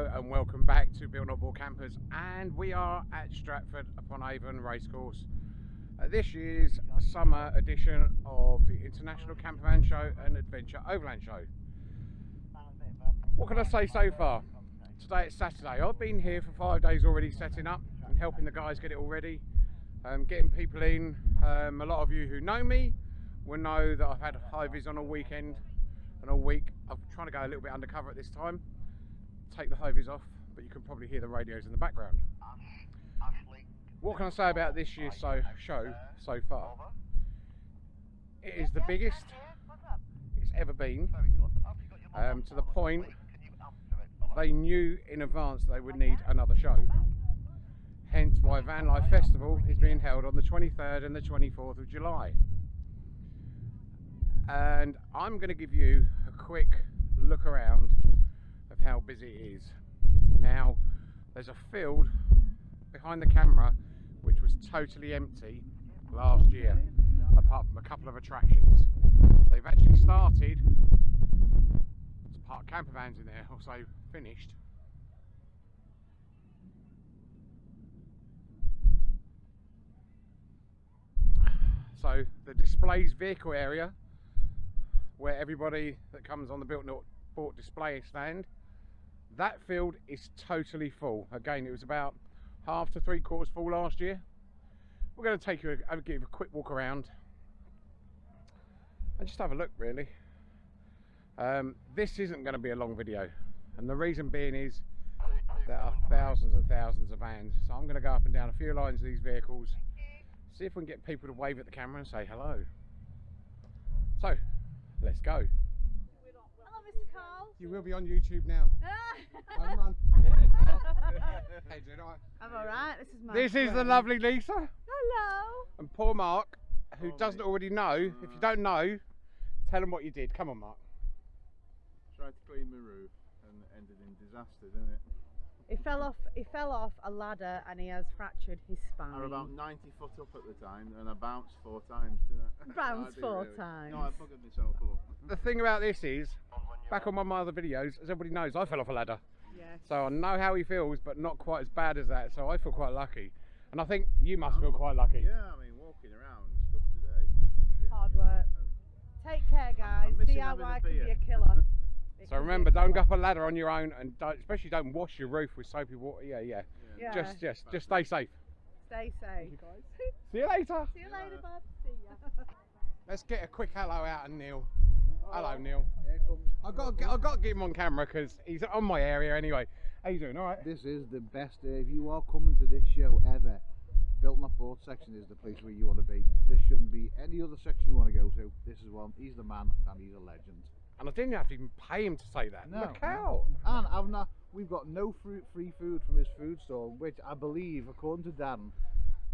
And welcome back to Built Not Bought Campers and we are at Stratford upon Avon Racecourse. Uh, this is a summer edition of the International Campervan Show and Adventure Overland Show. What can I say so far? Today it's Saturday. I've been here for five days already setting up and helping the guys get it all ready, um, getting people in. Um, a lot of you who know me will know that I've had high vis on all weekend and all week. I'm trying to go a little bit undercover at this time take the vis off, but you can probably hear the radios in the background. What can I say about this year's so, show so far? It is the biggest it's ever been, um, to the point they knew in advance they would need another show. Hence why Van Life Festival is being held on the 23rd and the 24th of July. And I'm going to give you a quick look around how busy it is. Now, there's a field behind the camera which was totally empty last year, apart from a couple of attractions. They've actually started to park camper vans in there, also finished. So the displays vehicle area where everybody that comes on the built not bought display stand that field is totally full. Again, it was about half to three quarters full last year. We're going to take you, a, give a quick walk around and just have a look really. Um, this isn't going to be a long video and the reason being is there are thousands and thousands of vans so I'm going to go up and down a few lines of these vehicles see if we can get people to wave at the camera and say hello so let's go. Carl. You will be on YouTube now. Home run. hey, did I? I'm alright, this is my This friend. is the lovely Lisa. Hello. And poor Mark, who oh, doesn't mate. already know. If you don't know, tell him what you did. Come on, Mark. Tried to clean my roof and ended in disaster, didn't it? He fell off. He fell off a ladder and he has fractured his spine. I was about 90 foot up at the time, and I bounced four times. Didn't I? Bounced no, four really. times. No, I fucked myself up. The thing about this is, back on one of my other videos, as everybody knows, I fell off a ladder. Yes. So I know how he feels, but not quite as bad as that. So I feel quite lucky, and I think you must feel quite lucky. Yeah, I mean, walking around and stuff today. Yeah, Hard work. Take care, guys. DIY can be a killer. So remember, don't go up a ladder on your own, and don't, especially don't wash your roof with soapy water. Yeah, yeah. yeah. Just, just, just stay safe. Stay safe. See you later. See you later, bud. See ya. Let's get a quick hello out of Neil. Hello, Neil. I've got, to, I've got to get him on camera because he's on my area anyway. How you doing? All right. This is the best day. If you are coming to this show ever, Built Not Bought section is the place where you want to be. This shouldn't be any other section you want to go to. This is one. He's the man and he's a legend. And I didn't have to even pay him to say that. No. Look out. And I've not, we've got no free, free food from his food store, which I believe, according to Dan,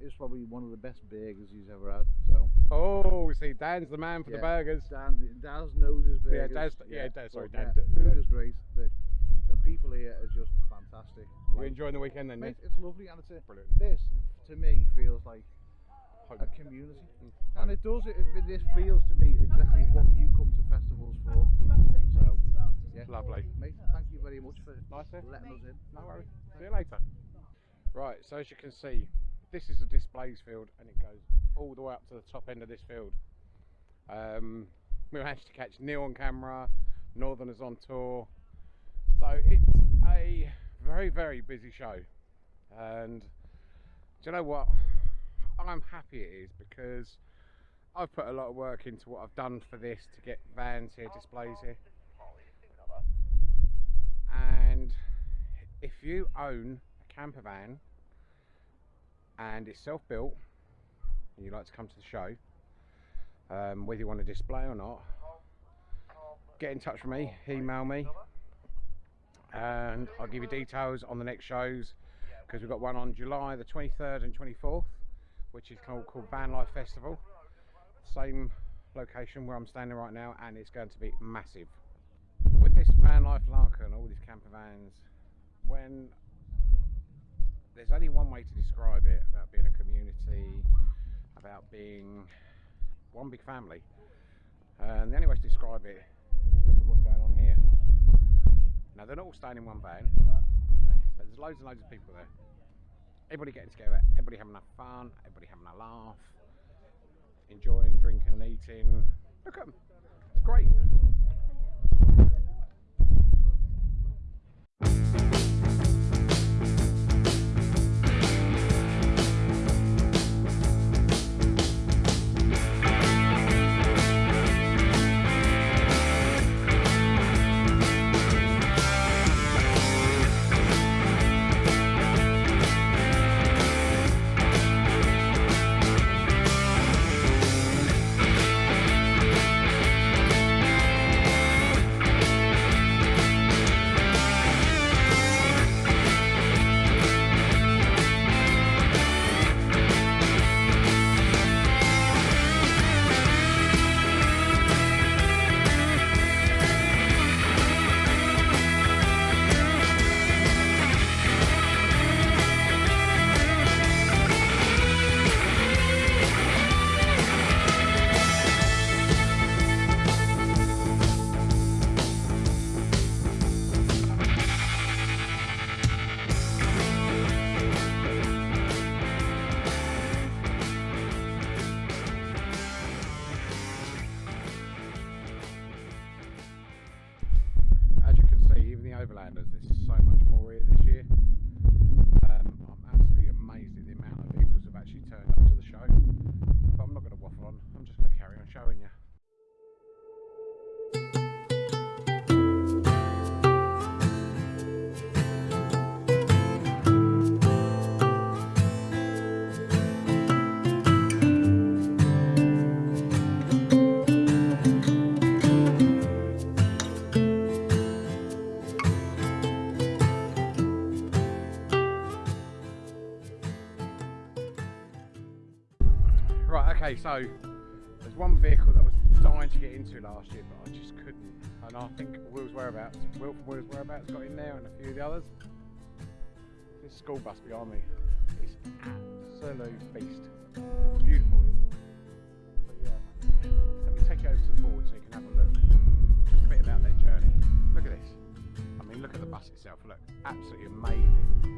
is probably one of the best burgers he's ever had. So. Oh, see, Dan's the man for yeah, the burgers. Dan, Daz knows his burgers. Yeah, Daz, yeah, Daz, sorry, Dan. Yeah, food is great. The, the people here are just fantastic. You like, enjoying the weekend then, mate? It's lovely, and it's a, brilliant. This, to me, feels like. A community, mm. and it does. It, this feels to me exactly what you come to festivals for. So, yeah, lovely. Mate, thank you very much for nice letting us in. No worries. See you later. Right, so as you can see, this is the displays field, and it goes all the way up to the top end of this field. Um, we managed to catch Neil on camera, Northerners on tour. So it's a very, very busy show. And do you know what? I'm happy it is because I've put a lot of work into what I've done for this to get vans here, displays here. And if you own a camper van and it's self-built and you'd like to come to the show, um, whether you want to display or not, get in touch with me, email me, and I'll give you details on the next shows because we've got one on July the 23rd and 24th, which is called, called Van Life Festival. Same location where I'm standing right now, and it's going to be massive. With this van life larker and all these camper vans, when there's only one way to describe it about being a community, about being one big family. And the only way to describe it, at what's going on here. Now they're not all staying in one van, but there's loads and loads of people there. Everybody getting together, everybody having a fun, everybody having a laugh, enjoying drinking and eating. Okay, so there's one vehicle that was dying to get into last year, but I just couldn't. And I think Will's Whereabouts, Will Will's Whereabouts got in there and a few of the others. This school bus behind me is absolute beast. Beautiful. But yeah, let me take you over to the board so you can have a look. Just a bit about their journey. Look at this. I mean, look at the bus itself. Look, absolutely amazing.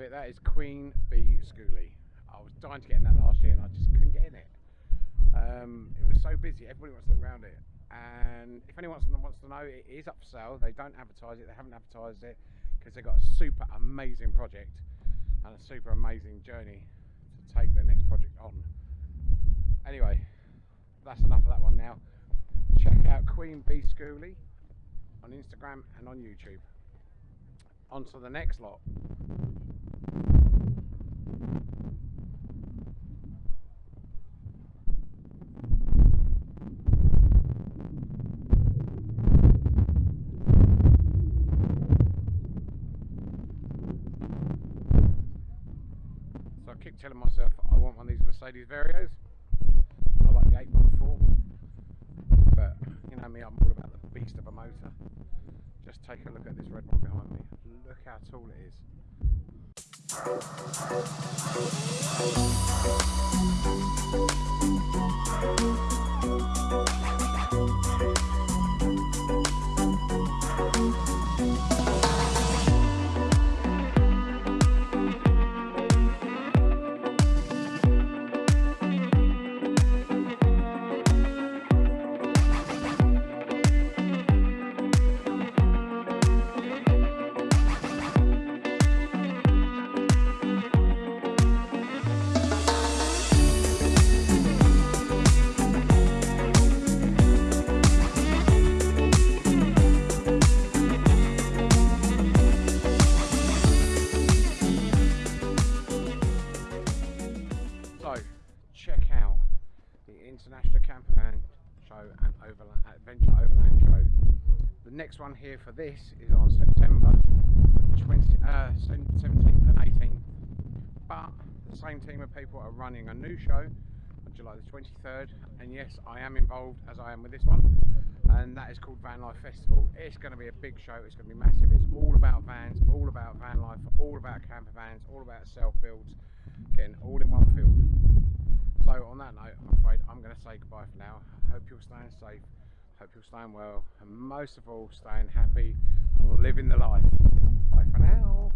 Have it. That is Queen Bee Schoolie. I was dying to get in that last year and I just couldn't get in it. Um, it was so busy. Everybody wants to look around it. And if anyone wants to, know, it is up for sale. They don't advertise it. They haven't advertised it because they've got a super amazing project and a super amazing journey to take their next project on. Anyway, that's enough of that one now. Check out Queen Bee Schoolie on Instagram and on YouTube. On to the next lot. So I keep telling myself I want one of these Mercedes Varios. I like the 814. But you know me, I'm all about the beast of a motor. Just take a look at this red one behind me. Look how tall it is. Thank you. International Campervan Show and Overland, Adventure Overland Show. The next one here for this is on September 20, uh, 17th and 18th. But the same team of people are running a new show on July the 23rd. And yes, I am involved as I am with this one. And that is called Van Life Festival. It's going to be a big show. It's going to be massive. It's all about vans, all about van life, all about camper vans, all about self builds, getting all in one field. So on that note, I'm afraid I'm going to say goodbye for now. Hope you're staying safe. Hope you're staying well, and most of all, staying happy and living the life. Bye for now.